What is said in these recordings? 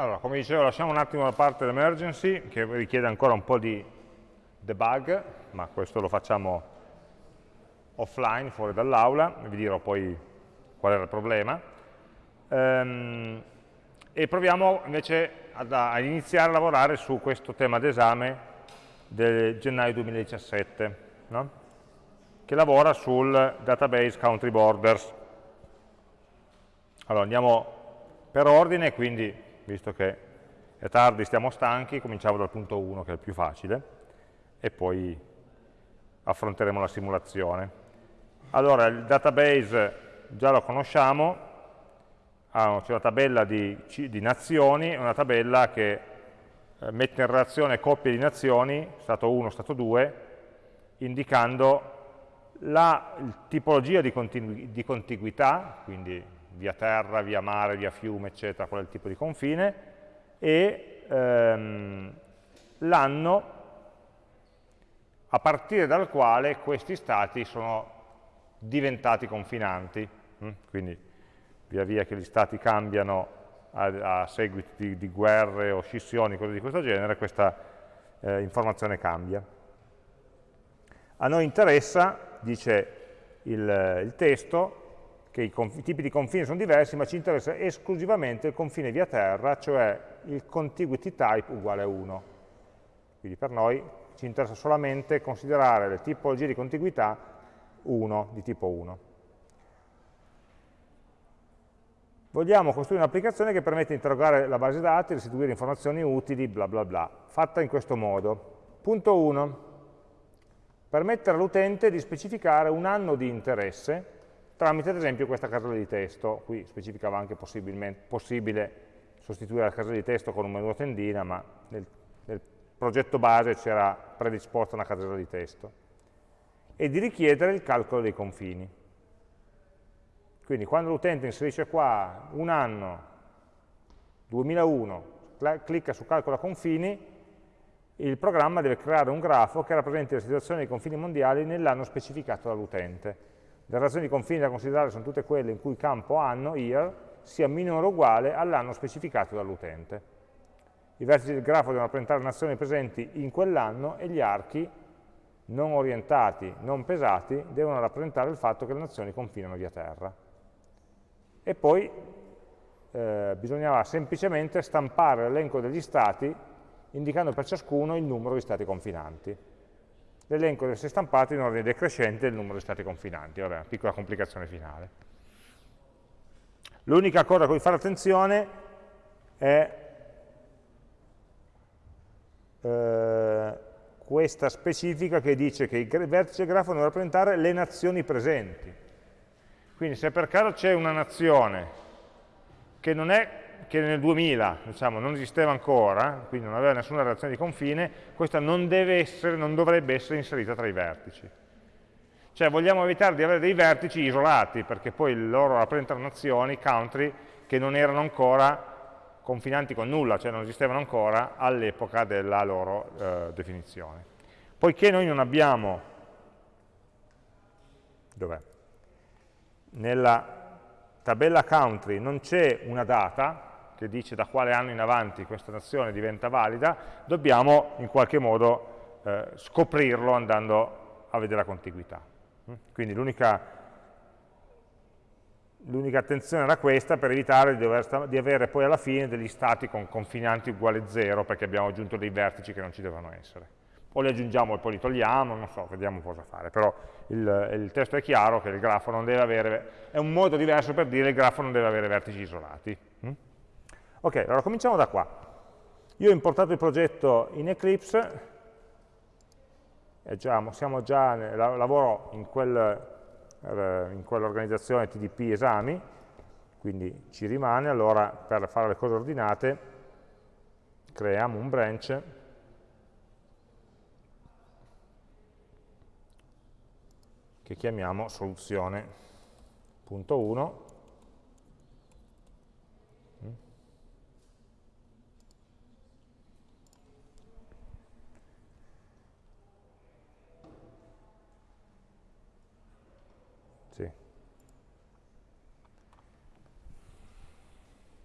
Allora, come dicevo, lasciamo un attimo da parte l'emergency, che richiede ancora un po' di debug, ma questo lo facciamo offline, fuori dall'aula, vi dirò poi qual era il problema. Ehm, e proviamo invece ad, a iniziare a lavorare su questo tema d'esame del gennaio 2017, no? che lavora sul database country borders. Allora, andiamo per ordine, quindi visto che è tardi, stiamo stanchi, cominciamo dal punto 1 che è il più facile e poi affronteremo la simulazione. Allora, il database già lo conosciamo, ah, c'è una tabella di, di nazioni, una tabella che eh, mette in relazione coppie di nazioni, stato 1, stato 2, indicando la tipologia di, di contiguità, quindi via terra, via mare, via fiume, eccetera, qual è il tipo di confine, e ehm, l'anno a partire dal quale questi stati sono diventati confinanti. Mm? Quindi via via che gli stati cambiano a, a seguito di, di, guerre o scissioni, cose di questo genere, questa eh, informazione cambia. A noi interessa, dice il, il testo, che i, i, tipi di confine sono diversi, ma ci interessa esclusivamente il confine via terra, cioè il contiguity type uguale a 1. Quindi per noi ci interessa solamente considerare le tipologie di contiguità 1, di tipo 1. Vogliamo costruire un'applicazione che permette di interrogare la base dati, restituire informazioni utili, bla bla bla, fatta in questo modo. Punto 1. Permettere all'utente di specificare un anno di interesse tramite ad esempio questa casella di testo, qui specificava anche possibile sostituire la casella di testo con un menu a tendina, ma nel, nel progetto base c'era predisposta una casella di testo, e di richiedere il calcolo dei confini. Quindi quando l'utente inserisce qua un anno, 2001, clicca su calcola confini, il programma deve creare un grafo che rappresenti la situazione dei confini mondiali nell'anno specificato dall'utente le relazioni di confine da considerare sono tutte quelle in cui campo anno, year, sia minore o uguale all'anno specificato dall'utente. I vertici del grafo devono rappresentare nazioni presenti in quell'anno e gli archi non orientati, non pesati, devono rappresentare il fatto che le nazioni confinano via terra. E poi eh, bisognava semplicemente stampare l'elenco degli stati indicando per ciascuno il numero di stati confinanti l'elenco deve essere stampato in ordine decrescente del numero di stati confinanti, vabbè, piccola complicazione finale. L'unica cosa a cui fare attenzione è eh, questa specifica che dice che il vertice grafo deve rappresentare le nazioni presenti. Quindi se per caso c'è una nazione che non è che nel 2000 diciamo, non esisteva ancora, quindi non aveva nessuna relazione di confine, questa non, essere, non dovrebbe essere inserita tra i vertici. Cioè vogliamo evitare di avere dei vertici isolati, perché poi loro rappresentano nazioni, country, che non erano ancora confinanti con nulla, cioè non esistevano ancora all'epoca della loro eh, definizione. Poiché noi non abbiamo, dov'è? Nella tabella country non c'è una data, che dice da quale anno in avanti questa nazione diventa valida, dobbiamo in qualche modo eh, scoprirlo andando a vedere la contiguità. Mm? Quindi l'unica attenzione era questa per evitare di, dover, di, avere poi alla fine degli stati con confinanti uguali a zero perché abbiamo aggiunto dei vertici che non ci devono essere. O li aggiungiamo e poi li togliamo, non so, vediamo cosa fare. Però il, il testo è chiaro che il grafo non deve avere, è un modo diverso per dire che il grafo non deve avere vertici isolati. Ok, allora cominciamo da qua. Io ho importato il progetto in Eclipse, già, siamo già, lavoro in, quel, eh, in quell'organizzazione TDP esami, quindi ci rimane, allora per fare le cose ordinate creiamo un branch. Che chiamiamo soluzione.1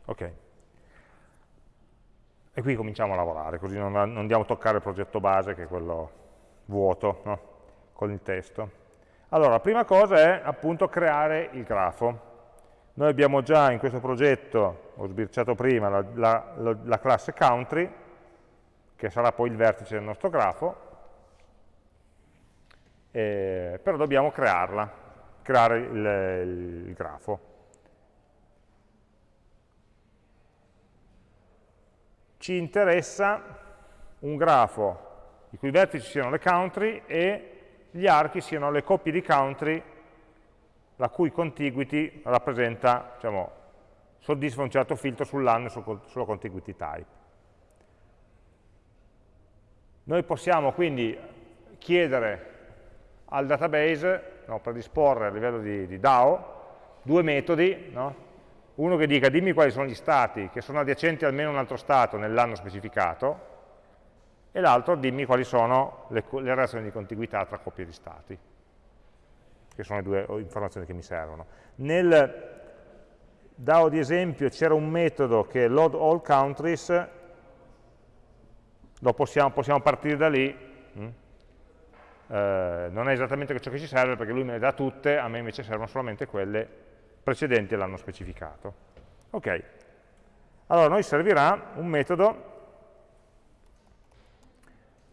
Ok. E qui cominciamo a lavorare, così non, non andiamo a toccare il progetto base, che è quello vuoto, no? con il testo. Allora, la prima cosa è appunto creare il grafo. Noi abbiamo già in questo progetto, ho sbirciato prima, la, la, la classe country, che sarà poi il vertice del nostro grafo, eh, però dobbiamo crearla, creare il, il grafo. Ci interessa un grafo i cui vertici siano le country e gli archi siano le coppie di country la cui contiguity rappresenta, diciamo, soddisfa un certo filtro sull'anno e sulla contiguity type. Noi possiamo quindi chiedere al database, no, predisporre a livello di, di DAO, due metodi, no? Uno che dica dimmi quali sono gli stati che sono adiacenti almeno un altro stato nell'anno specificato, e l'altro dimmi quali sono le, le, relazioni di contiguità tra coppie di stati, che sono le due informazioni che mi servono. Nel DAO di esempio c'era un metodo che load all countries, lo possiamo, possiamo partire da lì, mm? eh, non è esattamente ciò che ci serve perché lui me le dà tutte, a me invece servono solamente quelle precedenti all'anno specificato. Ok, allora a noi servirà un metodo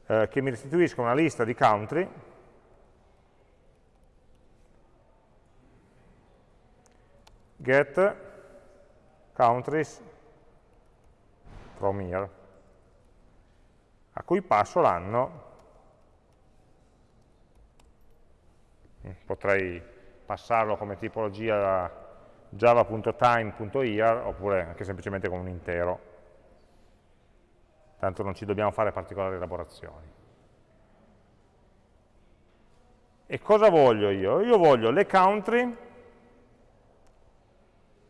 eh, che mi restituisca una lista di country. Get countries from here a cui passo l'anno. Mm, potrei passarlo come tipologia java.time.year oppure anche semplicemente con un intero tanto non ci dobbiamo fare particolari elaborazioni. E cosa voglio io? Io voglio le country,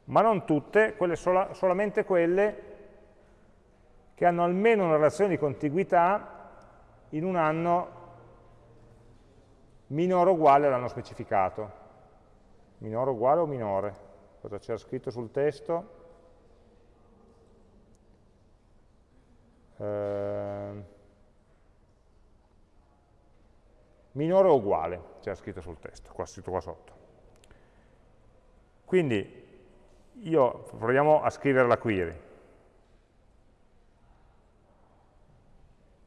ma non tutte, quelle sola, solamente quelle che hanno almeno una relazione di contiguità in un anno minore o uguale all'anno specificato. Minore o uguale o minore? Cosa c'era scritto sul testo? eh, minore o uguale, c'era scritto sul testo, qua scritto qua sotto. Quindi io proviamo a scrivere la query.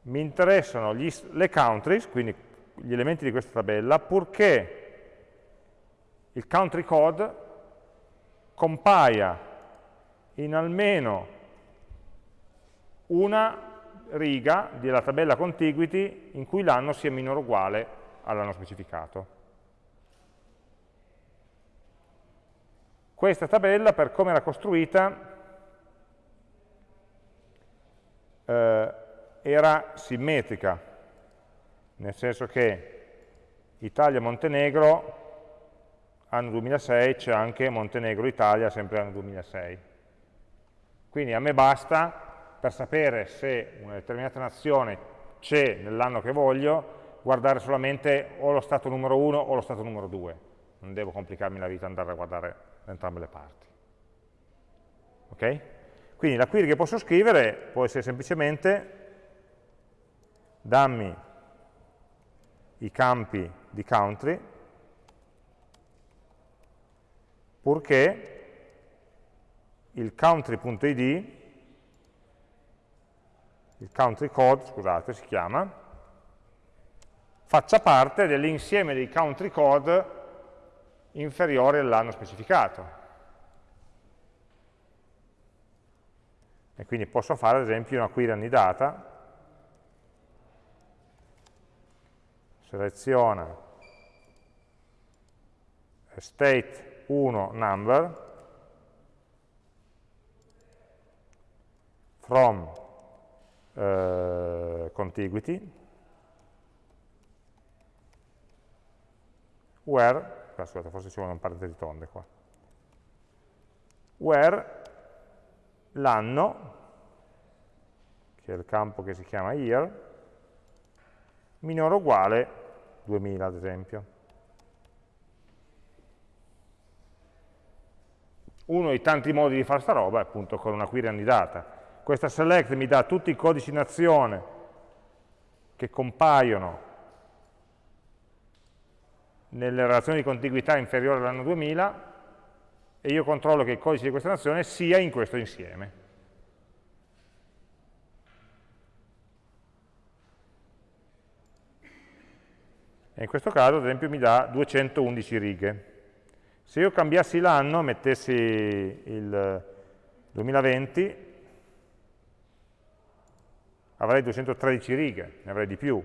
Mi interessano gli, le countries, quindi gli elementi di questa tabella, purché il country code compaia in almeno una riga della tabella contiguity in cui l'anno sia minore o uguale all'anno specificato. Questa tabella, per come era costruita, eh, era simmetrica, nel senso che Italia e Montenegro anno 2006 c'è anche Montenegro-Italia sempre anno 2006. Quindi a me basta per sapere se una determinata nazione c'è nell'anno che voglio, guardare solamente o lo stato numero 1 o lo stato numero 2. Non devo complicarmi la vita andare a guardare da entrambe le parti. Ok? Quindi la query che posso scrivere può essere semplicemente dammi i campi di country purché il country.id il country code, scusate, si chiama, faccia parte dell'insieme dei country code inferiori all'anno specificato. E quindi posso fare ad esempio una query annidata, seleziona state 1 number from eh, contiguity, where, scusate, forse ci vuole un parentesi tonde qua, where l'anno, che è il campo che si chiama year, minore o uguale 2000 ad esempio. Uno dei tanti modi di fare sta roba è appunto con una query annidata questa select mi dà tutti i codici in azione che compaiono nelle relazioni di contiguità inferiore all'anno 2000 e io controllo che il codice di questa nazione sia in questo insieme. E in questo caso, ad esempio, mi dà 211 righe. Se io cambiassi l'anno, mettessi il 2020, avrei 213 righe, ne avrei di più.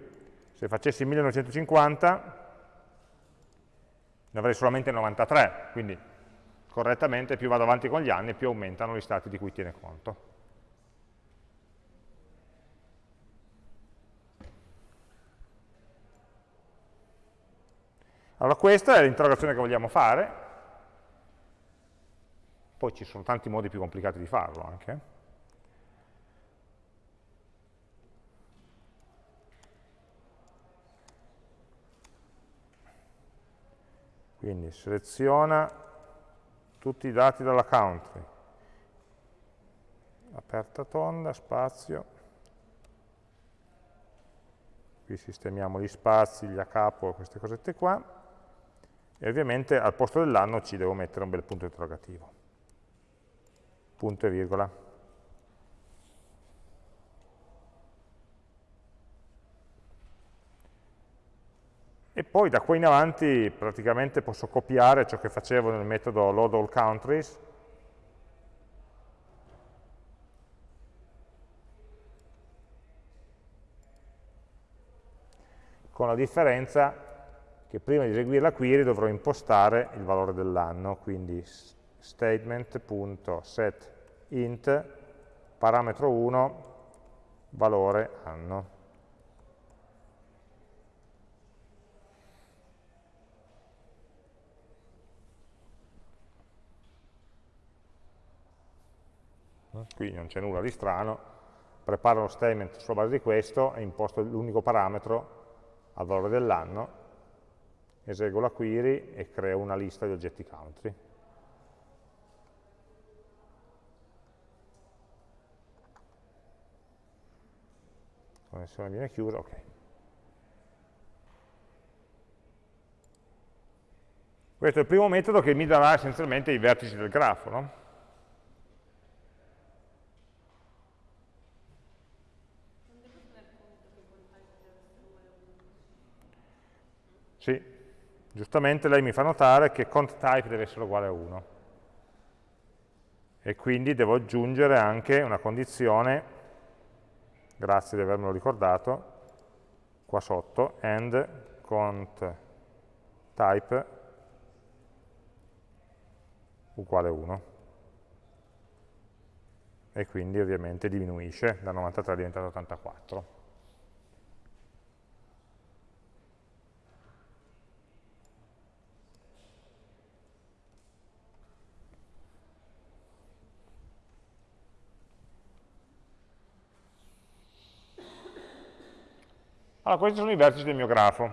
Se facessi 1950, ne avrei solamente 93, quindi correttamente più vado avanti con gli anni più aumentano gli stati di cui tiene conto. Allora questa è l'interrogazione che vogliamo fare, poi ci sono tanti modi più complicati di farlo anche. Quindi seleziona tutti i dati dalla country, aperta tonda, spazio, qui sistemiamo gli spazi, gli a capo, queste cosette qua, e ovviamente al posto dell'anno ci devo mettere un bel punto interrogativo, punto e virgola. e poi da qua in avanti praticamente posso copiare ciò che facevo nel metodo load all countries con la differenza che prima di eseguire la query dovrò impostare il valore dell'anno, quindi statement.setInt parametro 1 valore anno. qui non c'è nulla di strano, preparo lo statement sulla base di questo e imposto l'unico parametro al valore dell'anno, eseguo la query e creo una lista di oggetti country. La connessione viene chiusa, ok. Questo è il primo metodo che mi darà essenzialmente i vertici del grafo, no? Sì, giustamente lei mi fa notare che cont type deve essere uguale a 1 e quindi devo aggiungere anche una condizione, grazie di avermelo ricordato, qua sotto, and cont type uguale a 1 e quindi ovviamente diminuisce, da 93 diventa 84. Allora, questi sono i vertici del mio grafo.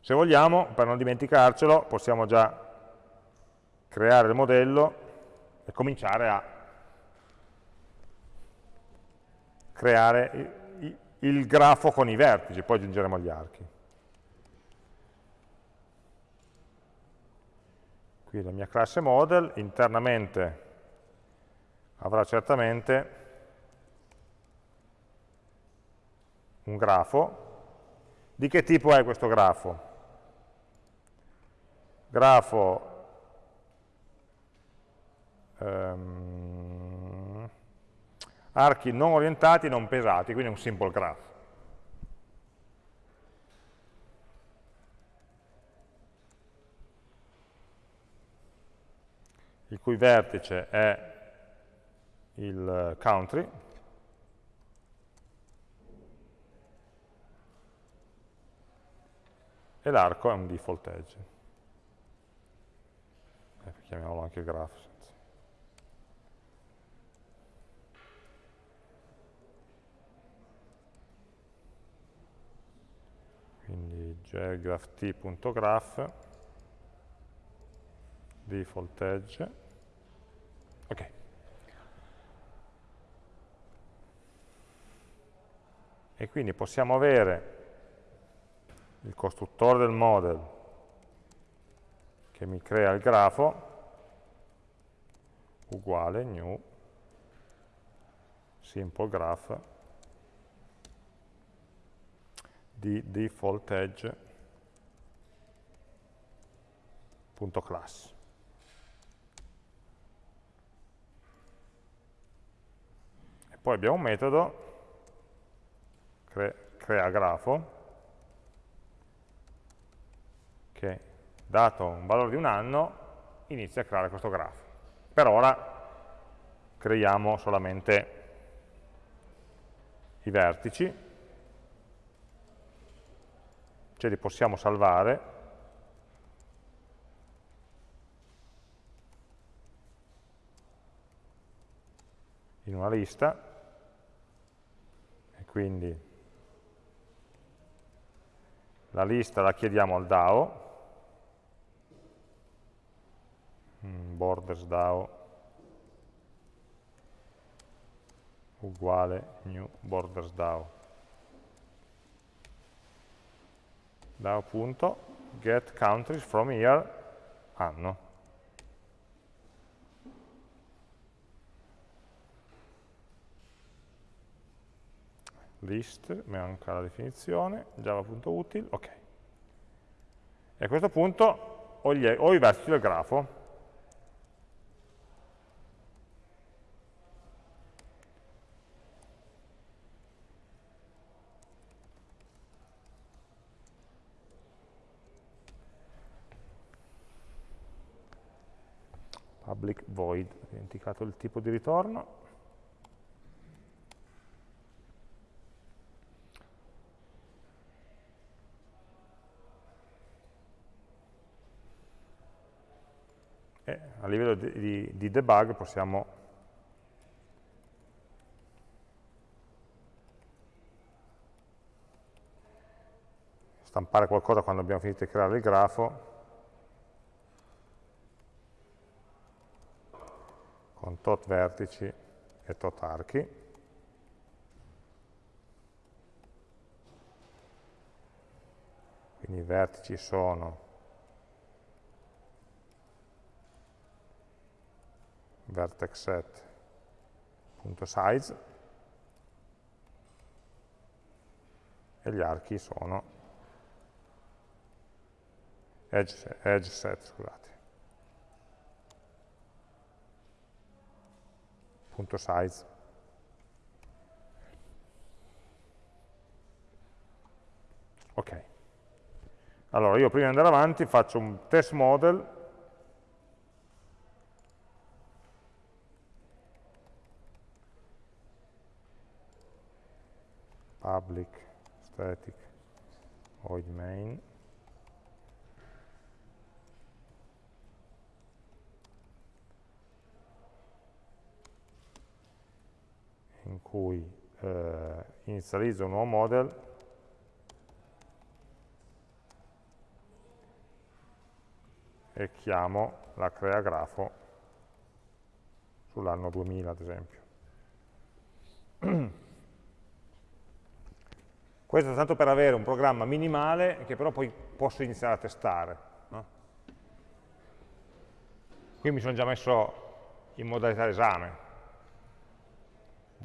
Se vogliamo, per non dimenticarcelo, possiamo già creare il modello e cominciare a creare il grafo con i vertici, poi aggiungeremo gli archi. Qui la mia classe model, internamente avrà certamente un grafo. Di che tipo è questo grafo? Grafo ehm, archi non orientati, non pesati, quindi un simple graph. il cui vertice è il country, e l'arco è un default edge. Eh, chiamiamolo anche graph. Quindi graph.graph default edge, ok. E quindi possiamo avere il costruttore del model che mi crea il grafo uguale new simple graph di default edge.class. E poi abbiamo un metodo cre crea grafo che dato un valore di un anno inizia a creare questo grafo. Per ora creiamo solamente i vertici, ce li possiamo salvare, in una lista, e quindi la lista la chiediamo al DAO, mm, borders DAO uguale new borders DAO. DAO.get countries from here anno. List, manca la definizione, java.util, ok. E a questo punto ho, gli, ho i vertici del grafo, public void, ho dimenticato il tipo di ritorno. E a livello di, di, di debug possiamo stampare qualcosa quando abbiamo finito di creare il grafo con tot vertici e tot archi. Quindi i vertici sono vertex set.size e gli archi sono edge, edge set, scusate. punto size. Ok. Allora, io prima di andare avanti faccio un test model public static void main in cui eh, inizializzo un nuovo model e chiamo la crea grafo sull'anno 2000 ad esempio. Questo è tanto per avere un programma minimale che però poi posso iniziare a testare. No? Qui mi sono già messo in modalità esame,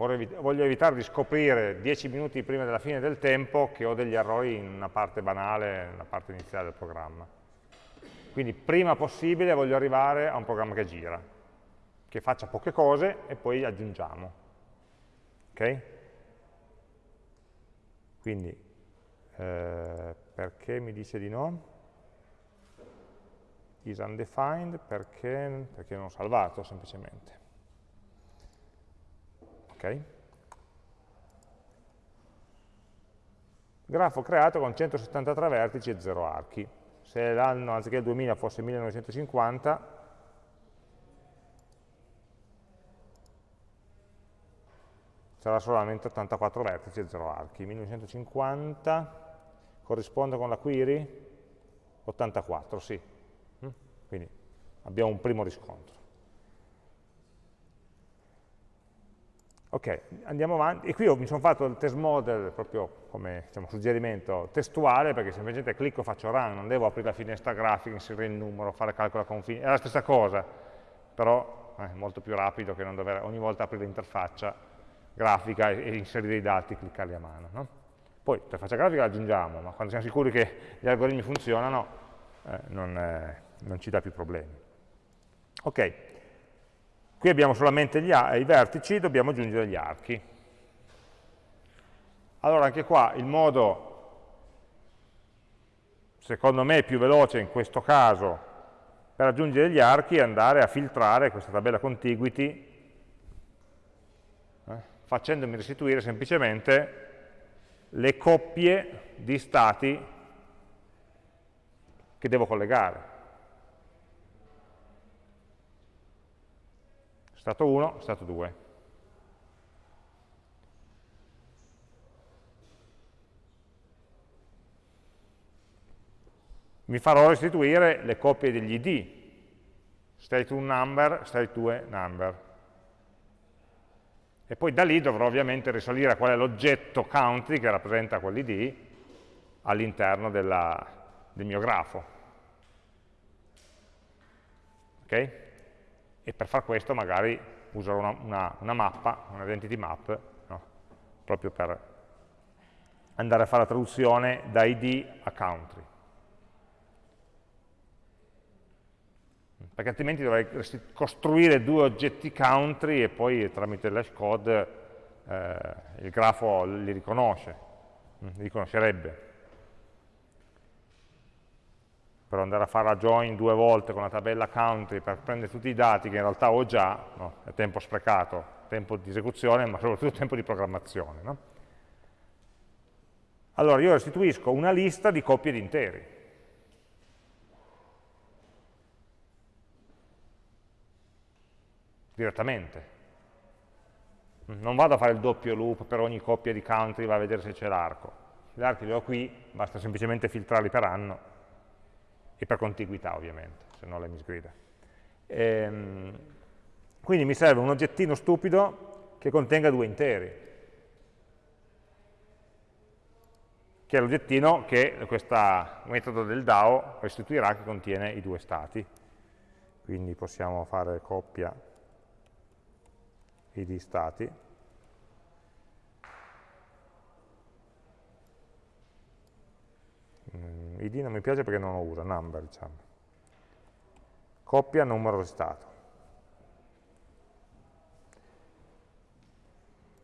voglio evitare di scoprire 10 minuti prima della fine del tempo che ho degli errori in una parte banale, nella parte iniziale del programma. Quindi prima possibile voglio arrivare a un programma che gira, che faccia poche cose e poi aggiungiamo. Ok? Quindi, eh, perché mi dice di no? Is undefined perché, perché non salvato semplicemente. Okay? Grafo creato con 173 vertici e 0 archi. Se l'anno anziché il 2000 fosse 1950, sarà solamente 84 vertici e 0 archi. 1950 corrisponde con la query? 84, sì. Mm? Quindi abbiamo un primo riscontro. Ok, andiamo avanti, e qui mi sono fatto il test model proprio come diciamo, suggerimento testuale, perché semplicemente clicco, faccio run, non devo aprire la finestra grafica, inserire il numero, fare calcolo a confine, è la stessa cosa, però è molto più rapido che non dover ogni volta aprire l'interfaccia grafica e, e, inserire i dati e cliccarli a mano. No? Poi l'interfaccia grafica la aggiungiamo, ma quando siamo sicuri che gli algoritmi funzionano eh, non, eh, non ci dà più problemi. Ok, Qui abbiamo solamente i vertici, dobbiamo aggiungere gli archi. Allora anche qua il modo, secondo me, più veloce in questo caso per aggiungere gli archi è andare a filtrare questa tabella contiguity eh, facendomi restituire semplicemente le coppie di stati che devo collegare. Stato 1, stato 2. Mi farò restituire le coppie degli id, state 1 number, state 2 number. E poi da lì dovrò ovviamente risalire a qual è l'oggetto country che rappresenta quell'id all'interno del mio grafo. Ok? E per far questo magari userò una, una, una mappa, un identity map, no? proprio per andare a fare la traduzione da id a country. Perché altrimenti dovrei costruire due oggetti country e poi tramite l'hash code eh, il grafo li riconosce, li riconoscerebbe per andare a fare la join due volte con la tabella country per prendere tutti i dati che in realtà ho già, no? è tempo sprecato, tempo di esecuzione, ma soprattutto tempo di programmazione. No? Allora io restituisco una lista di coppie di interi. Direttamente. Non vado a fare il doppio loop per ogni coppia di country, va a vedere se c'è l'arco. Gli archi li ho qui, basta semplicemente filtrarli per anno e per contiguità ovviamente, se no lei mi sgrida. Ehm, quindi mi serve un oggettino stupido che contenga due interi, che è l'oggettino che questo metodo del DAO restituirà che contiene i due stati. Quindi possiamo fare coppia id stati mm, id non mi piace perché non lo usa, number diciamo. Coppia numero di stato.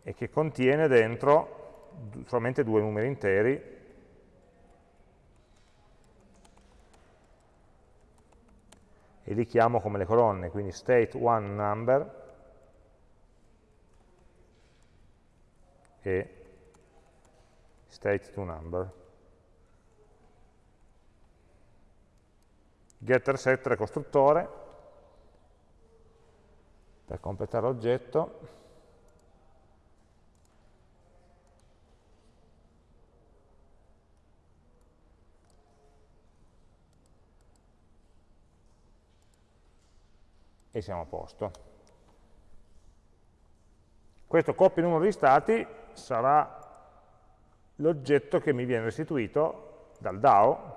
E che contiene dentro solamente due numeri interi e li chiamo come le colonne, quindi state one number e state 2 number. Getter setter costruttore. Per completare l'oggetto. E siamo a posto. Questo copia numero di stati sarà l'oggetto che mi viene restituito dal DAO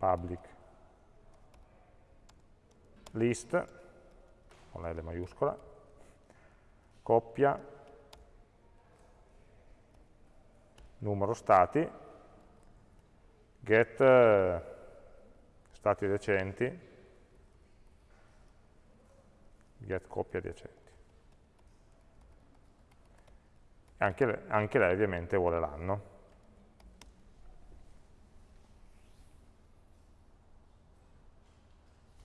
public. List, con la L maiuscola, coppia, numero stati, get eh, stati adiacenti, get coppia adiacenti. Anche, anche lei ovviamente vuole l'anno.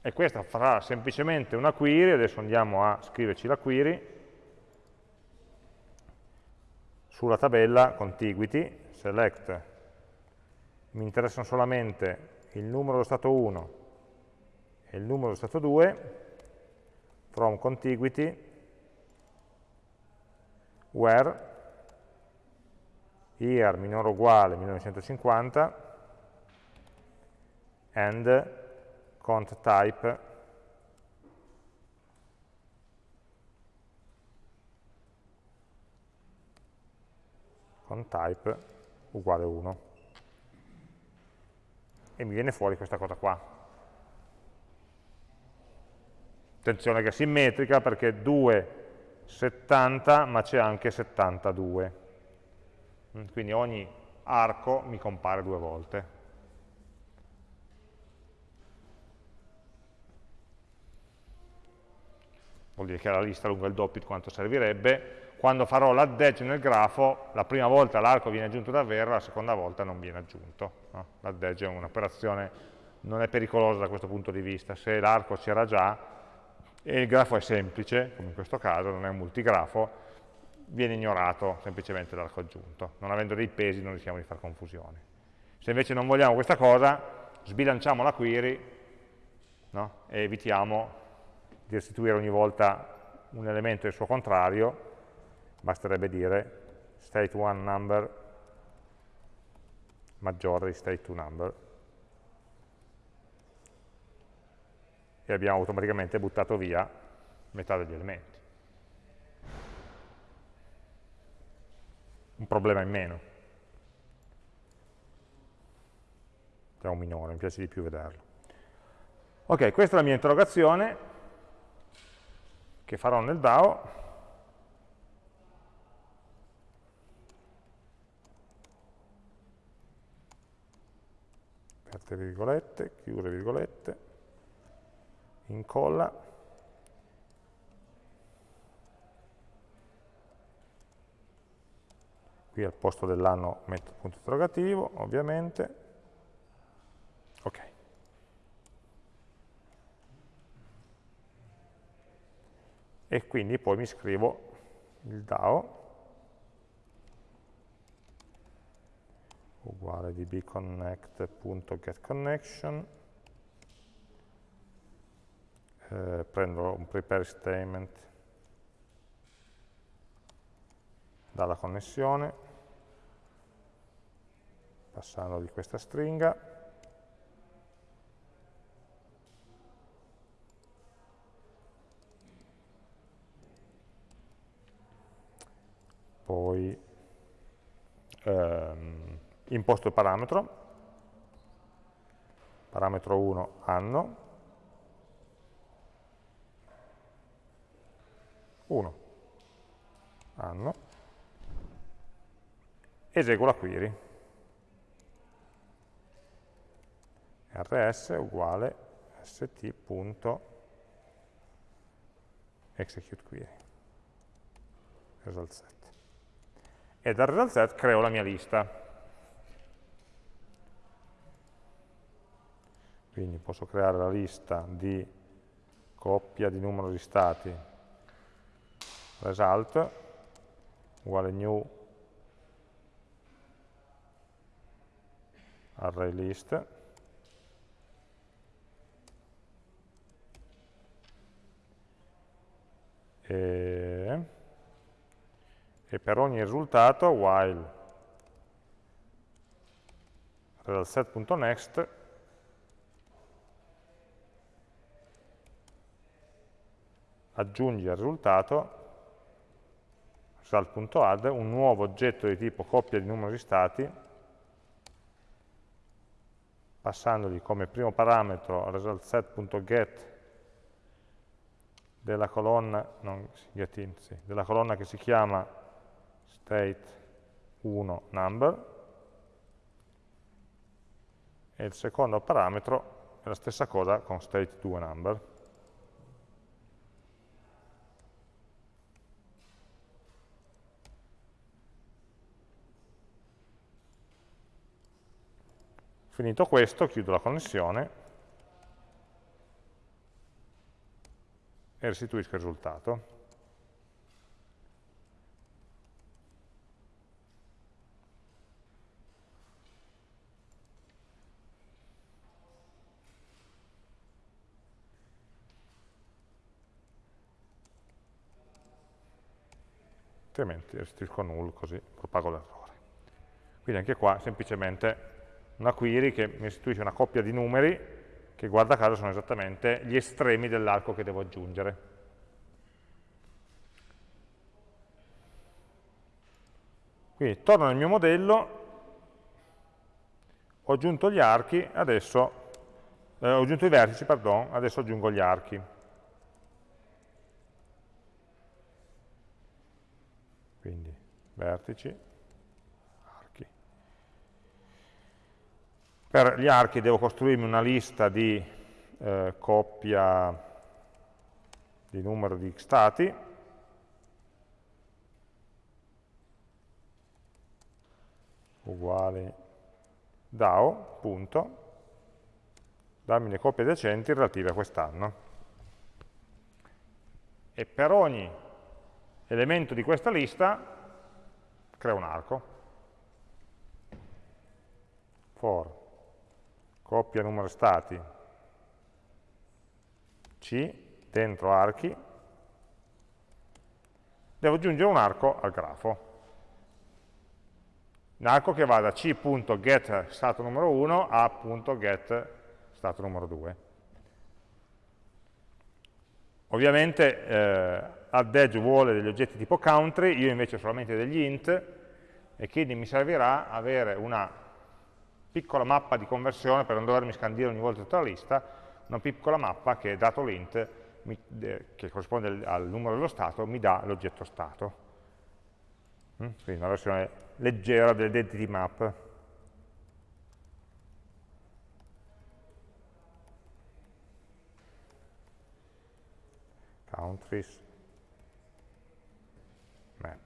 E questa farà semplicemente una query, adesso andiamo a scriverci la query, sulla tabella contiguity, select, mi interessano solamente il numero dello stato 1 e il numero dello stato 2, from contiguity, where, year minore o uguale 1950, and cont type. Con type uguale 1 e mi viene fuori questa cosa qua. Attenzione che è simmetrica perché 2 70 ma c'è anche 72 mm, quindi ogni arco mi compare due volte vuol dire che la lista lungo il doppio di quanto servirebbe quando farò l'add edge nel grafo, la prima volta l'arco viene aggiunto davvero, la seconda volta non viene aggiunto. No? L'add edge è un'operazione, non è pericolosa da questo punto di vista, se l'arco c'era già e il grafo è semplice, come in questo caso, non è un multigrafo, viene ignorato semplicemente l'arco aggiunto. Non avendo dei pesi non rischiamo di fare confusione. Se invece non vogliamo questa cosa, sbilanciamo la query no? e evitiamo di restituire ogni volta un elemento del suo contrario basterebbe dire state1 number maggiore di state2 number e abbiamo automaticamente buttato via metà degli elementi. Un problema in meno. È un minore, mi piace di più vederlo. Ok, questa è la mia interrogazione che farò nel DAO. Aperte virgolette, chiuse virgolette, incolla, qui al posto dell'anno metto il punto interrogativo, ovviamente, ok. E quindi poi mi scrivo il DAO, uguale dbconnect.getConnection, eh, prendo un prepare statement dalla connessione, passando di questa stringa, poi ehm, imposto il parametro, parametro 1 anno, 1 anno, eseguo la query. rs uguale st.execute query result set. E dal result set creo la mia lista. Quindi posso creare la lista di coppia di numero di stati result uguale new array list e, e per ogni risultato while. resultSet.next aggiungi al risultato result.add un nuovo oggetto di tipo coppia di numero di stati passandogli come primo parametro resultSet.get della colonna, non, in, sì, della colonna che si chiama state1 number e il secondo parametro è la stessa cosa con state2 number Finito questo, chiudo la connessione e restituisco il risultato. Altrimenti restituisco null così propago l'errore. Quindi anche qua semplicemente una query che mi restituisce una coppia di numeri che guarda caso sono esattamente gli estremi dell'arco che devo aggiungere. Quindi torno nel mio modello, ho aggiunto gli archi, adesso, eh, ho aggiunto i vertici, pardon, adesso aggiungo gli archi. Quindi vertici, archi. Per gli archi devo costruirmi una lista di eh, coppia di numero di stati, uguale DAO, punto, dammi le coppie adiacenti relative a quest'anno. E per ogni elemento di questa lista creo un arco. For. Coppia numero stati. C. Dentro archi. Devo aggiungere un arco al grafo. Un arco che va da c.get stato numero 1 a .get stato numero 2. Ovviamente eh, add vuole degli oggetti tipo country, io invece ho solamente degli int, e quindi mi servirà avere una piccola mappa di conversione per non dovermi scandire ogni volta tutta la lista, una piccola mappa che, dato l'int, che corrisponde al numero dello stato, mi dà l'oggetto stato. Mm? Quindi una versione leggera dell'identity map. Countries map.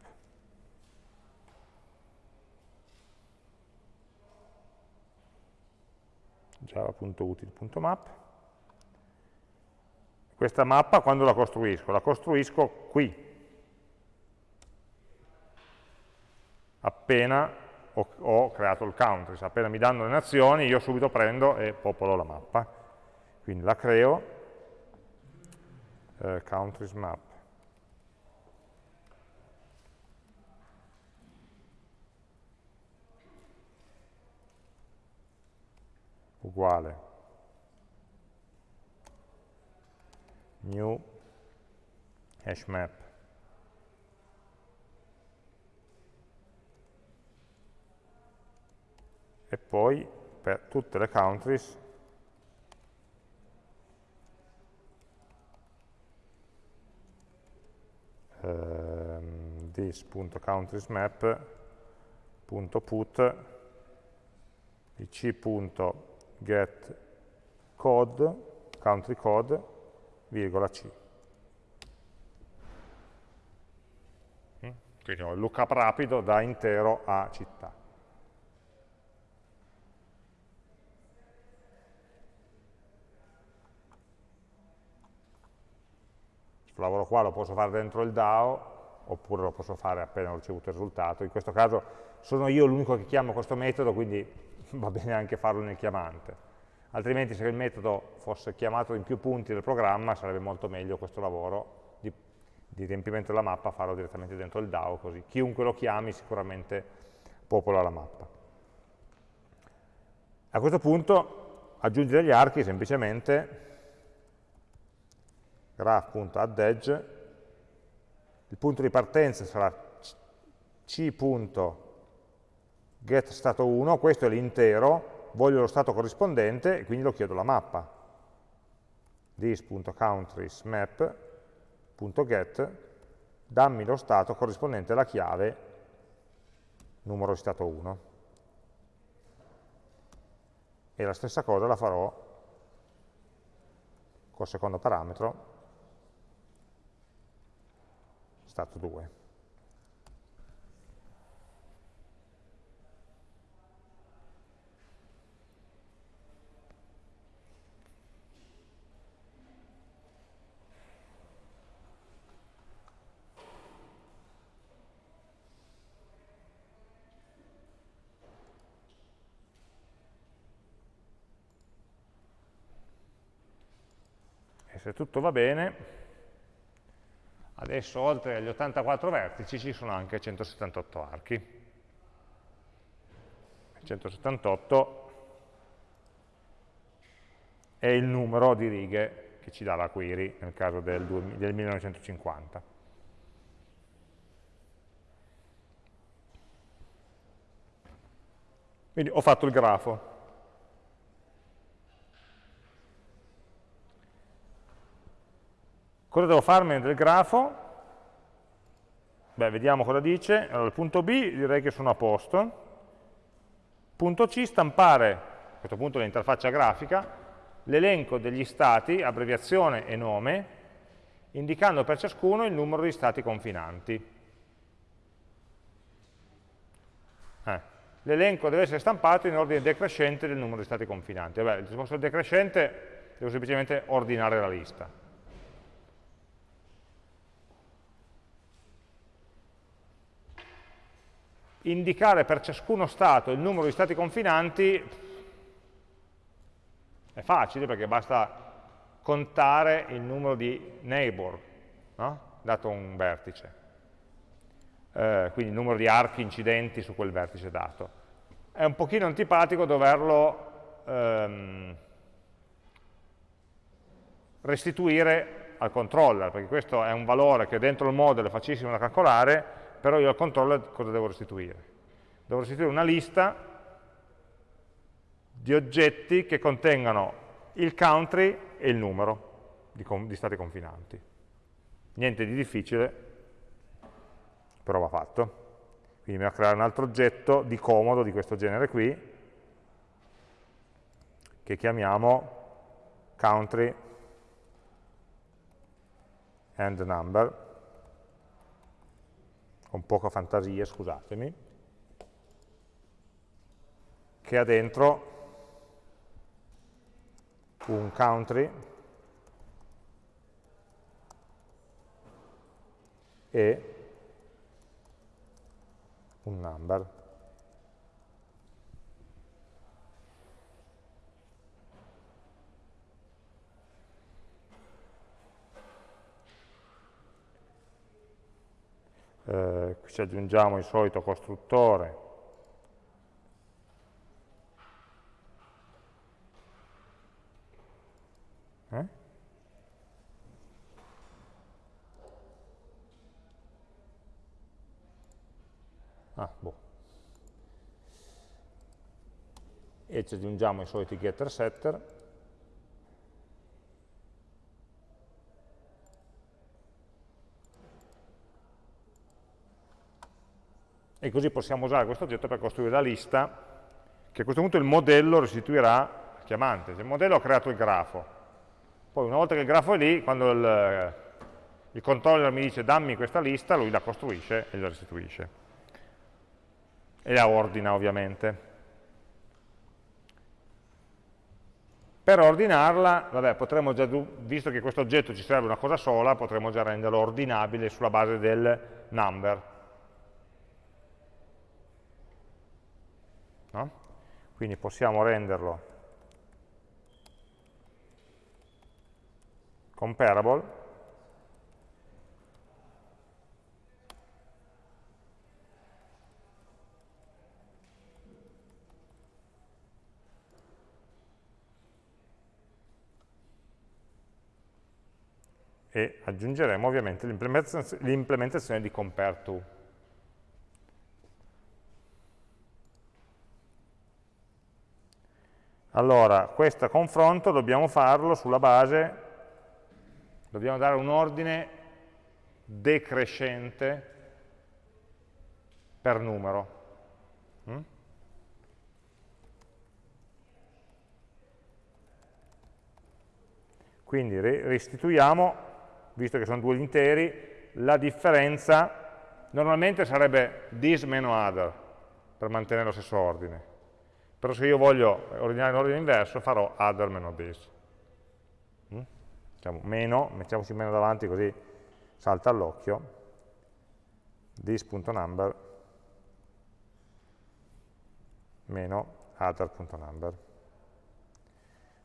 java.util.map. Questa mappa quando la costruisco? La costruisco qui, appena ho, ho creato il country, appena mi danno le nazioni io subito prendo e popolo la mappa. Quindi la creo, eh, countries map. Uguale. New hash map. E poi per tutte le countries ehm, this.countriesmap.put di c.get code, country code, virgola c. Mm? Quindi ho il lookup rapido da intero a città. Questo lavoro qua lo posso fare dentro il DAO, oppure lo posso fare appena ho ricevuto il risultato. In questo caso sono io l'unico che chiamo questo metodo, quindi va bene anche farlo nel chiamante. Altrimenti se il metodo fosse chiamato in più punti del programma sarebbe molto meglio questo lavoro di, di riempimento della mappa farlo direttamente dentro il DAO, così chiunque lo chiami sicuramente popola la mappa. A questo punto aggiungere gli archi semplicemente graph.addEdge, il punto di partenza sarà c.getStato1, questo è l'intero, voglio lo stato corrispondente e quindi lo chiedo la mappa. this.countriesmap.get, dammi lo stato corrispondente alla chiave numero di stato 1. E la stessa cosa la farò col secondo parametro stato 2. Se tutto va bene, Adesso oltre agli 84 vertici ci sono anche 178 archi. 178 e il numero di righe che ci dà la query nel caso del, del 1950. Quindi ho fatto il grafo. Cosa devo farmi del grafo? Beh, vediamo cosa dice. Allora, il punto B direi che sono a posto. Punto C, stampare, a questo punto l'interfaccia grafica, l'elenco degli stati, abbreviazione e nome, indicando per ciascuno il numero di stati confinanti. Eh, L'elenco deve essere stampato in ordine decrescente del numero di stati confinanti. Vabbè, se fosse decrescente, devo semplicemente ordinare la lista. Indicare per ciascuno stato il numero di stati confinanti è facile perché basta contare il numero di neighbor, no? dato un vertice, eh, quindi il numero di archi incidenti su quel vertice dato. È un pochino antipatico doverlo ehm, restituire al controller, perché questo è un valore che dentro il model è facilissimo da calcolare, però io al controller cosa devo restituire? Devo restituire una lista di oggetti che contengano il country e il numero di, di stati confinanti. Niente di difficile, però va fatto. Quindi mi va a creare un altro oggetto di comodo di questo genere qui, che chiamiamo country and number con poca fantasia, scusatemi, che ha dentro un country e un number. Eh, ci aggiungiamo il solito costruttore eh? ah, boh. e ci aggiungiamo i soliti getter setter e così possiamo usare questo oggetto per costruire la lista che a questo punto il modello restituirà al chiamante. Il modello ha creato il grafo, poi una volta che il grafo è lì, quando il, il controller mi dice dammi questa lista, lui la costruisce e la restituisce. E la ordina ovviamente. Per ordinarla, vabbè, potremmo già, visto che questo oggetto ci serve una cosa sola, potremmo già renderlo ordinabile sulla base del number. No? Quindi possiamo renderlo comparable e aggiungeremo ovviamente l'implementazione di compare to. Allora, questo confronto dobbiamo farlo sulla base, dobbiamo dare un ordine decrescente per numero. Mm? Quindi restituiamo, visto che sono due interi, la differenza, normalmente sarebbe this meno other, per mantenere lo stesso ordine però se io voglio ordinare in ordine inverso farò other meno this. Diciamo meno, mettiamoci meno davanti così salta all'occhio, this.number meno other.number.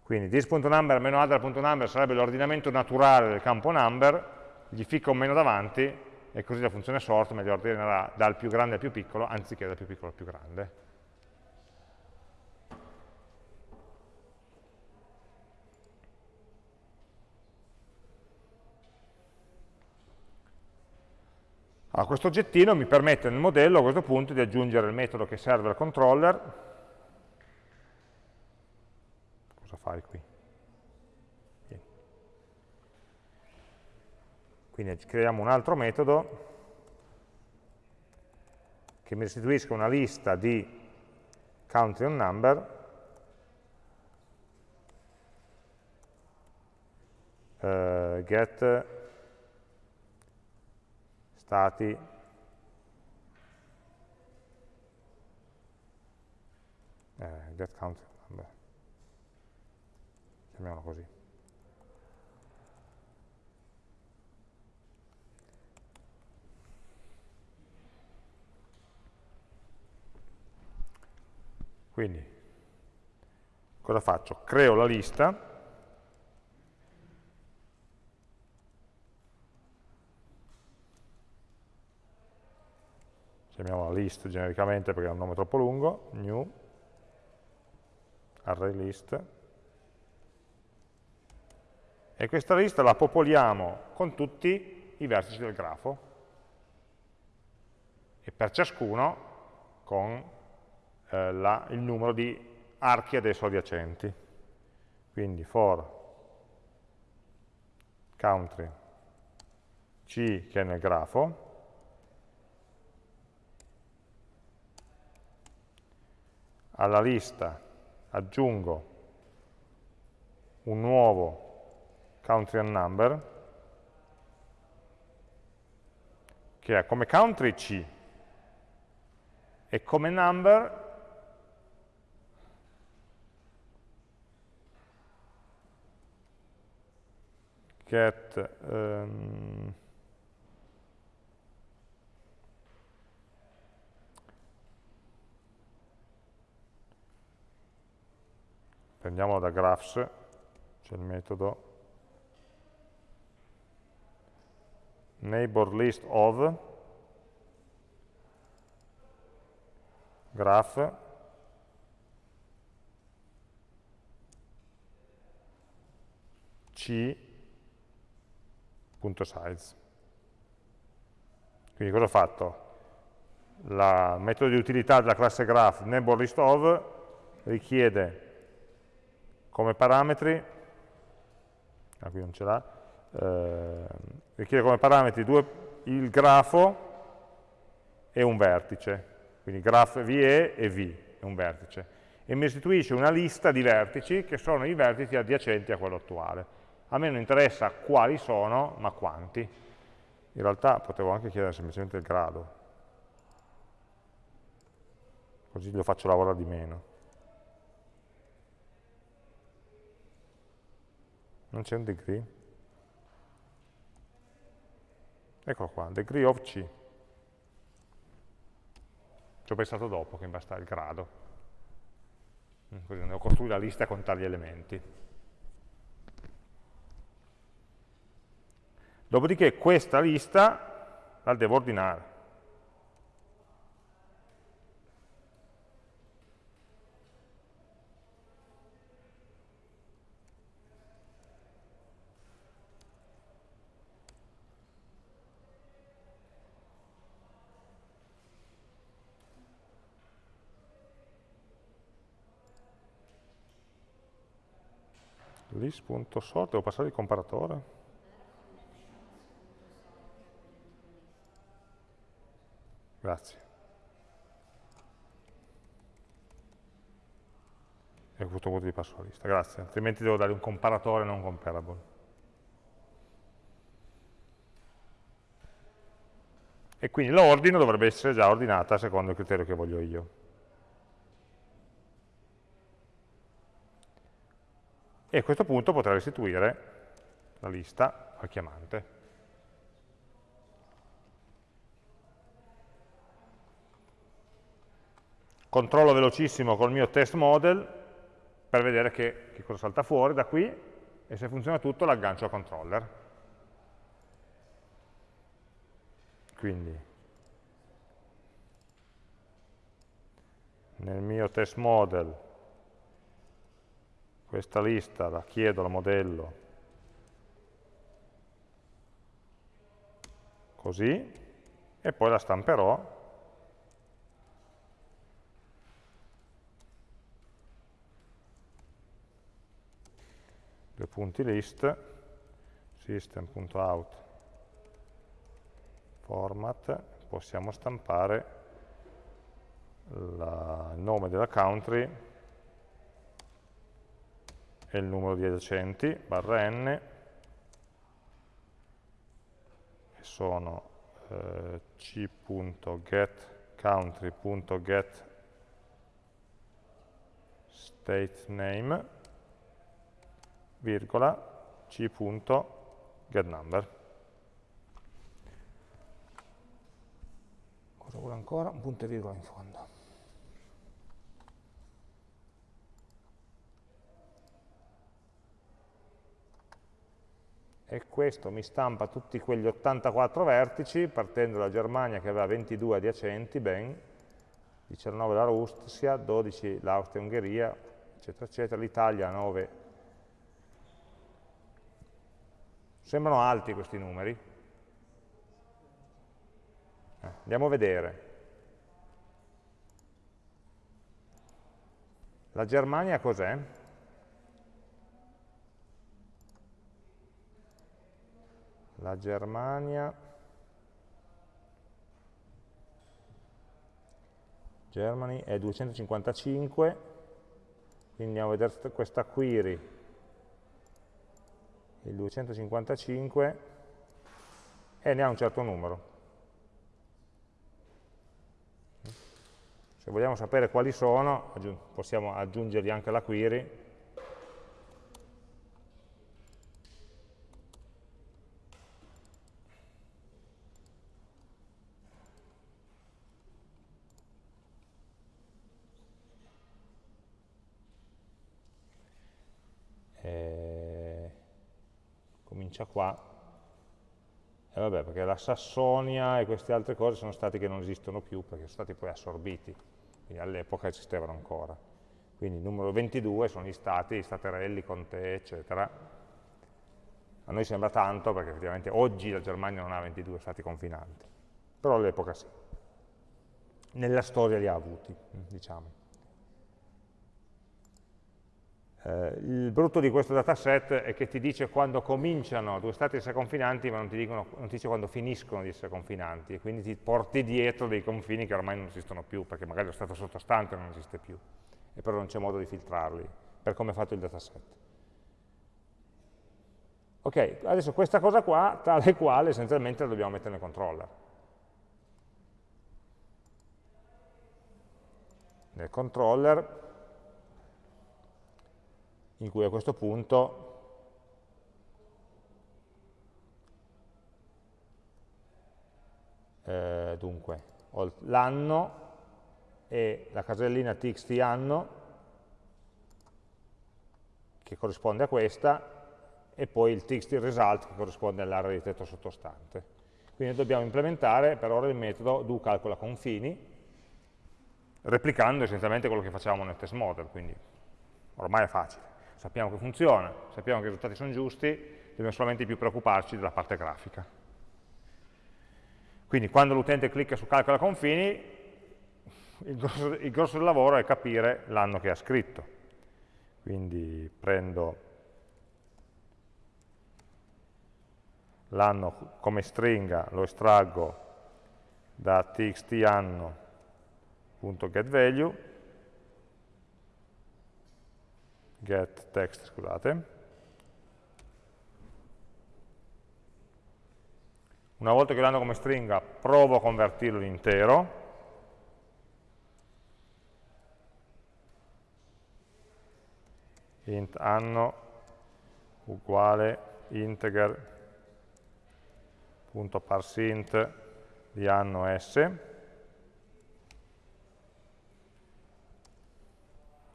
Quindi this.number meno other.number sarebbe l'ordinamento naturale del campo number, gli ficca un meno davanti e così la funzione sort me li ordinerà dal più grande al più piccolo anziché dal più piccolo al più grande. Allora, questo oggettino mi permette nel modello a questo punto di aggiungere il metodo che serve al controller. Cosa fai qui? Quindi creiamo un altro metodo che mi restituisca una lista di country on number uh, get stati. Eh, get country number chiamiamolo così. Quindi, cosa faccio? Creo la lista, chiamiamola list genericamente perché è un nome troppo lungo, new, array list, e questa lista la popoliamo con tutti i vertici del grafo, e per ciascuno con eh, la, il numero di archi ad esso adiacenti. Quindi for country C che è nel grafo, alla lista aggiungo un nuovo country and number che ha come country C e come number get um, prendiamolo da graphs c'è il metodo neighbor list of graph c size. Quindi cosa ho fatto? il metodo di utilità della classe graph neighborListOf richiede come parametri, ah, qui non ce l'ha, eh, richiede come parametri due, il grafo e un vertice, quindi graph VE e V è un vertice, e mi restituisce una lista di vertici che sono i vertici adiacenti a quello attuale. A me non interessa quali sono, ma quanti. In realtà potevo anche chiedere semplicemente il grado. Così lo faccio lavorare di meno. Non c'è un degree? Eccolo qua, degree of C. Ci ho pensato dopo che mi basta il grado. Così ne ho costruito la lista con tali elementi. Dopodiché questa lista la devo ordinare. list.sort, devo passare il comparatore. Grazie. E a questo punto ti passo la lista, grazie, altrimenti devo dare un comparatore non comparable. E quindi l'ordine dovrebbe essere già ordinata secondo il criterio che voglio io. E a questo punto potrei restituire la lista al chiamante. controllo velocissimo col mio test model per vedere che, che cosa salta fuori da qui e se funziona tutto l'aggancio al controller. Quindi nel mio test model questa lista la chiedo al modello. Così. E poi la stamperò. Due punti list. System.out format. Possiamo stampare la, il nome della country e il numero di adiacenti barra n e sono eh, c.getCountry.get state name virgola c.getNumber. Cosa vuole ancora? Un punto e virgola in fondo. E questo mi stampa tutti quegli 84 vertici, partendo da Germania che aveva 22 adiacenti, ben, 19 la Russia, 12 l'Austria e Ungheria, eccetera, eccetera, l'Italia 9. Sembrano alti questi numeri. Eh, andiamo a vedere. La Germania cos'è? La Germania, Germany è 255, quindi andiamo a vedere questa query, il 255, e ne ha un certo numero. Se vogliamo sapere quali sono, possiamo aggiungergli anche la query, comincia qua, e vabbè, perché la Sassonia e queste altre cose sono stati che non esistono più, perché sono stati poi assorbiti, quindi all'epoca esistevano ancora. Quindi il numero 22 sono gli stati, gli staterelli, Conte, eccetera. A noi sembra tanto, perché effettivamente oggi la Germania non ha 22 stati confinanti, però all'epoca sì. Nella storia li ha avuti, diciamo. Eh, il brutto di questo dataset è che ti dice quando cominciano due stati a essere confinanti, ma non ti, dicono, non ti dice quando finiscono di essere confinanti, e quindi ti porti dietro dei confini che ormai non esistono più, perché magari lo stato sottostante non esiste più, e però non c'è modo di filtrarli, per come è fatto il dataset. Ok, adesso questa cosa qua, tale quale, essenzialmente la dobbiamo mettere nel controller. Nel controller in cui a questo punto eh, dunque ho l'anno e la casellina txt anno che corrisponde a questa e poi il txt result che corrisponde all'area di tetto sottostante. Quindi dobbiamo implementare per ora il metodo do calcola confini replicando essenzialmente quello che facciamo nel test model, quindi ormai è facile sappiamo che funziona, sappiamo che i risultati sono giusti, dobbiamo solamente più preoccuparci della parte grafica. Quindi quando l'utente clicca su calcola confini, il grosso, il grosso del lavoro è capire l'anno che ha scritto. Quindi prendo l'anno come stringa, lo estraggo da txtanno.getValue get text, scusate. Una volta che l'hanno come stringa, provo a convertirlo in intero. int anno uguale integer.parseInt di anno s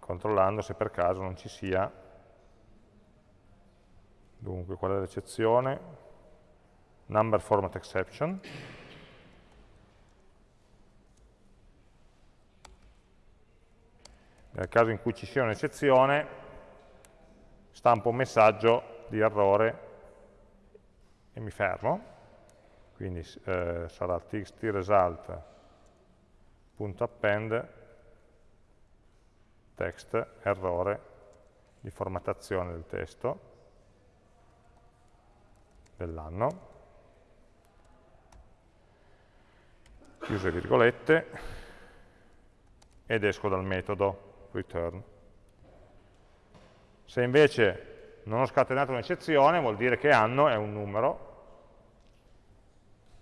controllando se per caso non ci sia, dunque qual è l'eccezione? Number format exception. Nel caso in cui ci sia un'eccezione, stampo un messaggio di errore e mi fermo. quindi eh, sarà txtresult.append text errore di formattazione del testo dell'anno, chiuse virgolette, ed esco dal metodo return. Se invece non ho scatenato un'eccezione, vuol dire che anno è un numero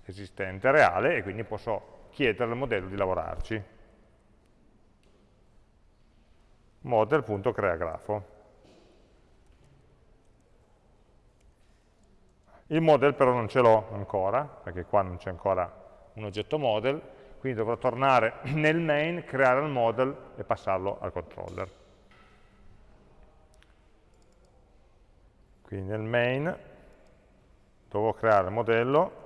esistente, reale, e quindi posso chiedere al modello di lavorarci. Model.creagrafo. Il model però non ce l'ho ancora, perché qua non c'è ancora un oggetto model, quindi dovrò tornare nel main, creare il model e passarlo al controller. Quindi nel main dovrò creare il modello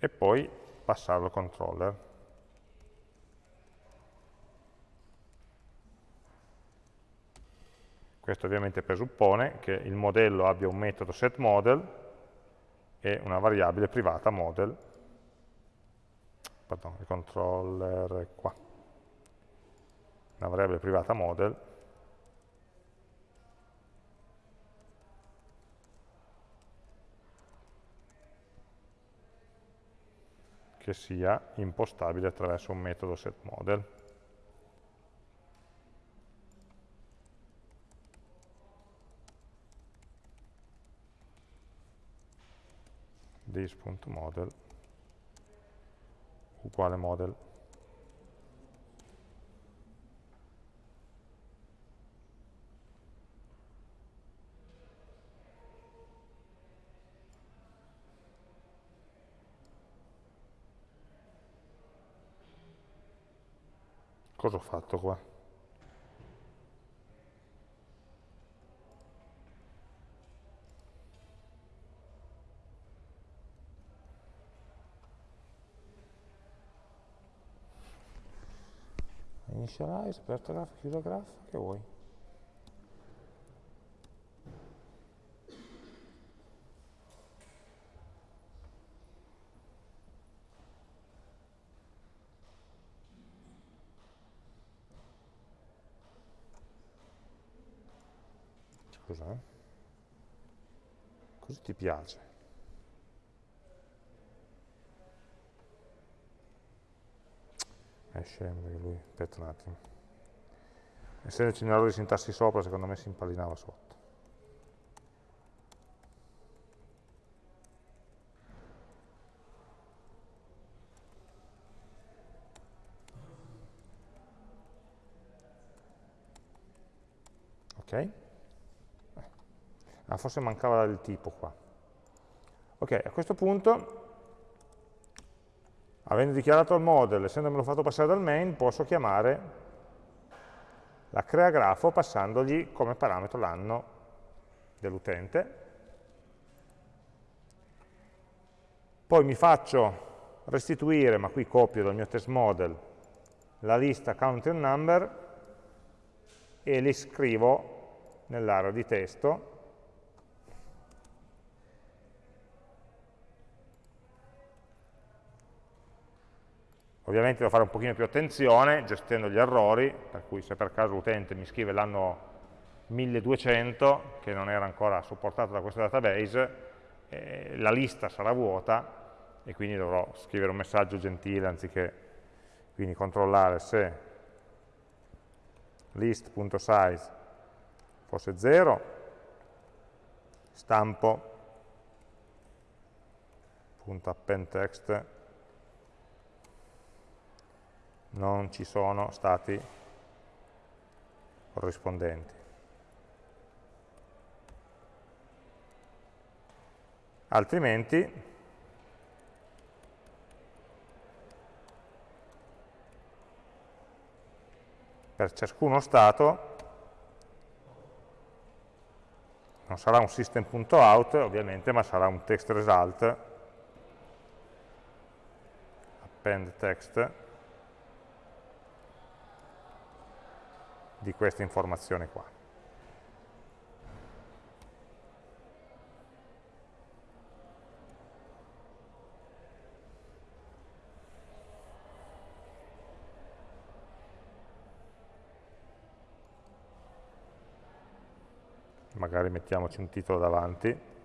e poi passarlo al controller. Questo ovviamente presuppone che il modello abbia un metodo setModel e una variabile privata model, pardon, il controller è qua, una variabile privata model che sia impostabile attraverso un metodo setModel. this.model uguale model. Cosa ho fatto qua? initialize, aperto graph, chiuso graph, che vuoi? Scusa, eh? Così ti piace? perché lui, aspetta un attimo. Essendoci un errore di sintassi sopra, secondo me si impallinava sotto. Ok? Ah, forse mancava il tipo qua. Ok, a questo punto Avendo dichiarato il model, essendomelo fatto passare dal main, posso chiamare la crea grafo passandogli come parametro l'anno dell'utente. Poi mi faccio restituire, ma qui copio dal mio test model, la lista count and number e li scrivo nell'area di testo Ovviamente devo fare un pochino più attenzione gestendo gli errori, per cui se per caso l'utente mi scrive l'anno 1200, che non era ancora supportato da questo database, eh, la lista sarà vuota e quindi dovrò scrivere un messaggio gentile anziché quindi controllare se list.size fosse 0, stampo.append text non ci sono stati corrispondenti. Altrimenti per ciascuno stato non sarà un system.out ovviamente, ma sarà un text result append text di questa informazione qua. magari mettiamoci un titolo davanti.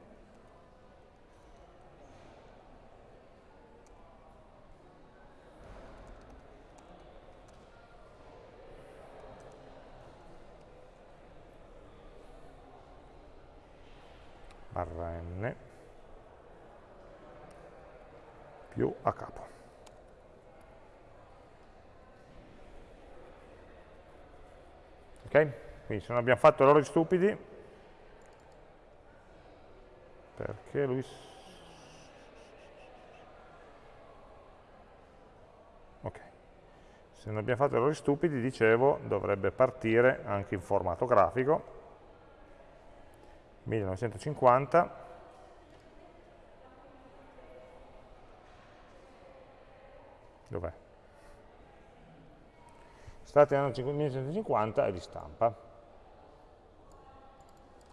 barra n più a capo. Ok? Quindi se non abbiamo fatto errori stupidi, perché lui ok. Se non abbiamo fatto errori stupidi dicevo dovrebbe partire anche in formato grafico. 1950 dov'è? state anno 1950 e di stampa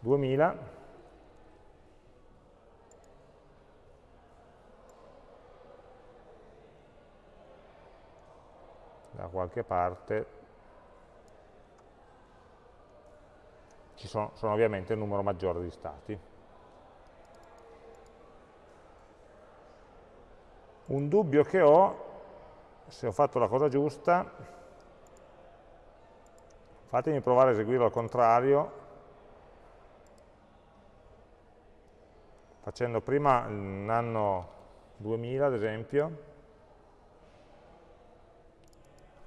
2000 da qualche parte. Ci sono, sono ovviamente un numero maggiore di stati. Un dubbio che ho, se ho fatto la cosa giusta, fatemi provare a eseguirlo al contrario, facendo prima l'anno 2000 ad esempio,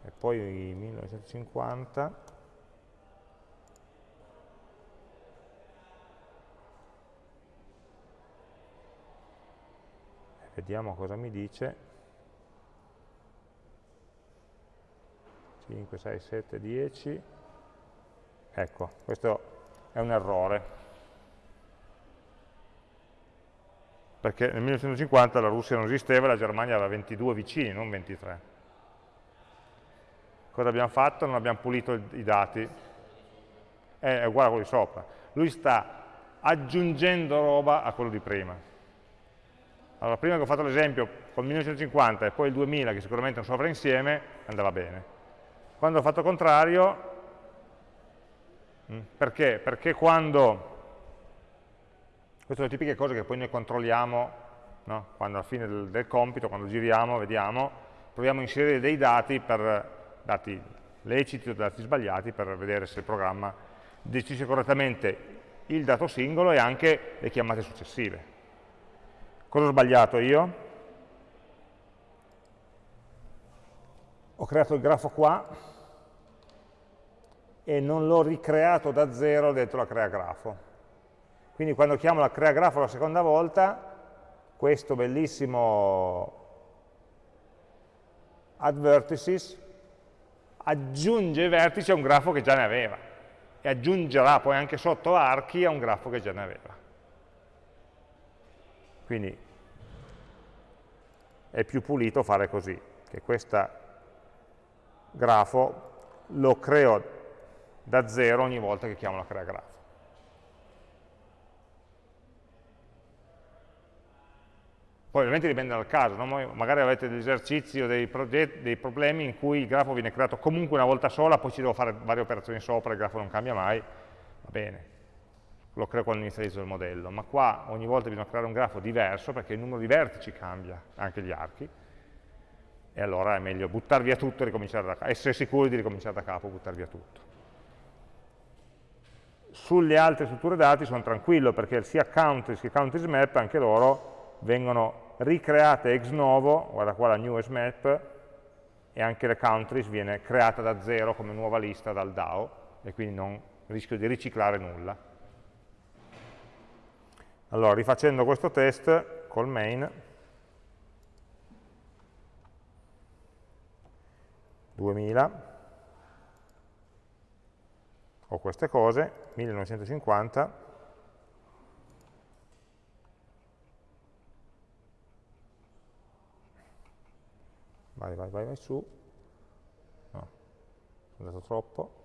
e poi 1950 vediamo cosa mi dice. 5, 6, 7, 10 ecco, questo è un errore perché nel 1950 la Russia non esisteva e la Germania aveva 22 vicini, non 23 Cosa abbiamo fatto? Non abbiamo pulito i dati. È uguale a quello di sopra. Lui sta aggiungendo roba a quello di prima. Allora, prima che ho fatto l'esempio con il 1950 e poi il 2000, che sicuramente è un sovrainsieme, andava bene. Quando ho fatto il contrario, mm, perché? Perché quando, queste sono le tipiche cose che poi noi controlliamo, no? quando alla fine del, del compito, quando giriamo, vediamo, proviamo a inserire dei dati per dati leciti o dati sbagliati per vedere se il programma gestisce correttamente il dato singolo e anche le chiamate successive. Cosa ho sbagliato io? Ho creato il grafo qua e non l'ho ricreato da zero dentro la crea grafo. Quindi quando chiamo la crea grafo la seconda volta, questo bellissimo add vertices aggiunge vertici a un grafo che già ne aveva e aggiungerà poi anche sotto archi a un grafo che già ne aveva. Quindi è più pulito fare così, che questo grafo lo creo da zero ogni volta che chiamo la crea grafo. Poi ovviamente dipende dal caso, no? magari avete degli esercizi o dei, dei, problemi in cui il grafo viene creato comunque una volta sola, poi ci devo fare varie operazioni sopra, il grafo non cambia mai, va bene, lo creo quando inizializzo il modello, ma qua ogni volta bisogna creare un grafo diverso perché il numero di vertici cambia, anche gli archi, e allora è meglio buttare via tutto e ricominciare da capo, essere sicuri di ricominciare da capo, buttare via tutto. Sulle altre strutture dati sono tranquillo perché sia countries che countries map, anche loro vengono ricreate ex novo, guarda qua la new map, e anche le countries viene creata da zero come nuova lista dal DAO, e quindi non rischio di riciclare nulla. Allora, rifacendo questo test col main, 2000, ho queste cose, 1950, vai, vai, vai, vai su, no, sono andato troppo,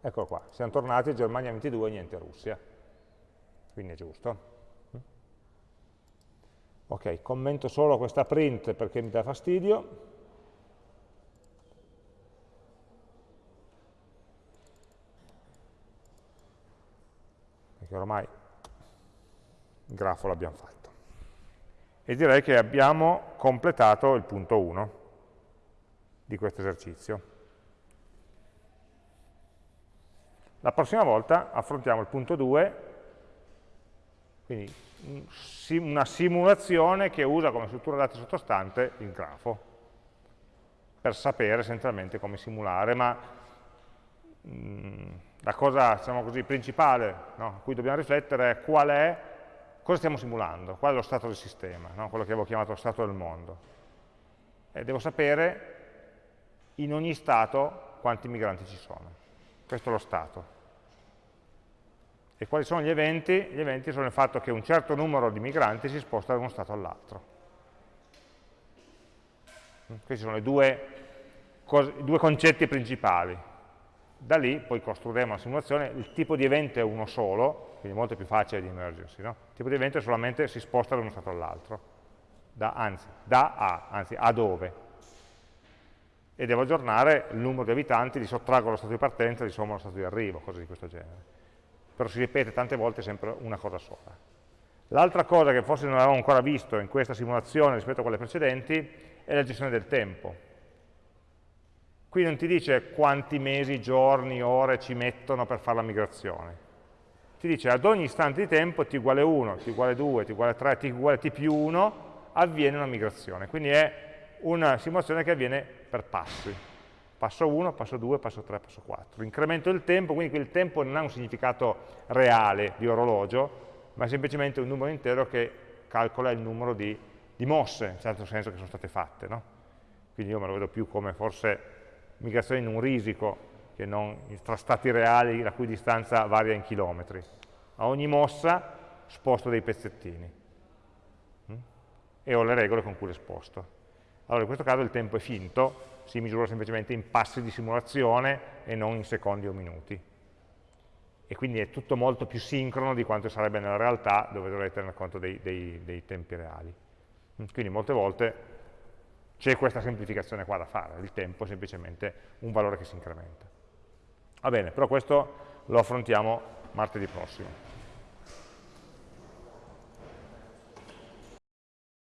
Eccolo qua, siamo tornati Germania 22 niente Russia. Quindi è giusto. Ok, commento solo questa print perché mi dà fastidio. Perché ormai il grafo l'abbiamo fatto. E direi che abbiamo completato il punto 1 di questo esercizio. La prossima volta affrontiamo il punto 2, quindi una simulazione che usa come struttura dati sottostante il grafo, per sapere essenzialmente come simulare, ma mh, mm, la cosa diciamo così, principale no, a cui dobbiamo riflettere è qual è, cosa stiamo simulando, qual è lo stato del sistema, no, quello che avevo chiamato lo stato del mondo. E devo sapere in ogni stato quanti migranti ci sono. Questo è lo stato. E quali sono gli eventi? Gli eventi sono il fatto che un certo numero di migranti si sposta da uno stato all'altro. Questi sono due, i due, concetti principali. Da lì poi costruiremo la simulazione, il tipo di evento è uno solo, quindi molto più facile di emergersi. No? Il tipo di evento è solamente si sposta da uno stato all'altro, da, anzi, da a, anzi a dove. E devo aggiornare il numero di abitanti, li sottraggo lo stato di partenza, li sommo allo stato di arrivo, cose di questo genere però si ripete tante volte sempre una cosa sola. L'altra cosa che forse non avevamo ancora visto in questa simulazione rispetto a quelle precedenti è la gestione del tempo. Qui non ti dice quanti mesi, giorni, ore ci mettono per fare la migrazione. Ti dice ad ogni istante di tempo t uguale 1, t uguale 2, t uguale 3, t uguale t più 1, avviene una migrazione. Quindi è una simulazione che avviene per passi passo 1, passo 2, passo 3, passo 4. Incremento del tempo, quindi il tempo non ha un significato reale di orologio, ma è semplicemente un numero intero che calcola il numero di, di mosse, in certo senso, che sono state fatte. No? Quindi io me lo vedo più come forse migrazione in un risico, che non tra stati reali la cui distanza varia in chilometri. A ogni mossa sposto dei pezzettini mm? e ho le regole con cui le sposto. Allora in questo caso il tempo è finto, si misura semplicemente in passi di simulazione e non in secondi o minuti. E quindi è tutto molto più sincrono di quanto sarebbe nella realtà, dove dovrei tenere conto dei, dei, dei tempi reali. Quindi molte volte c'è questa semplificazione qua da fare, il tempo è semplicemente un valore che si incrementa. Va bene, però questo lo affrontiamo martedì prossimo.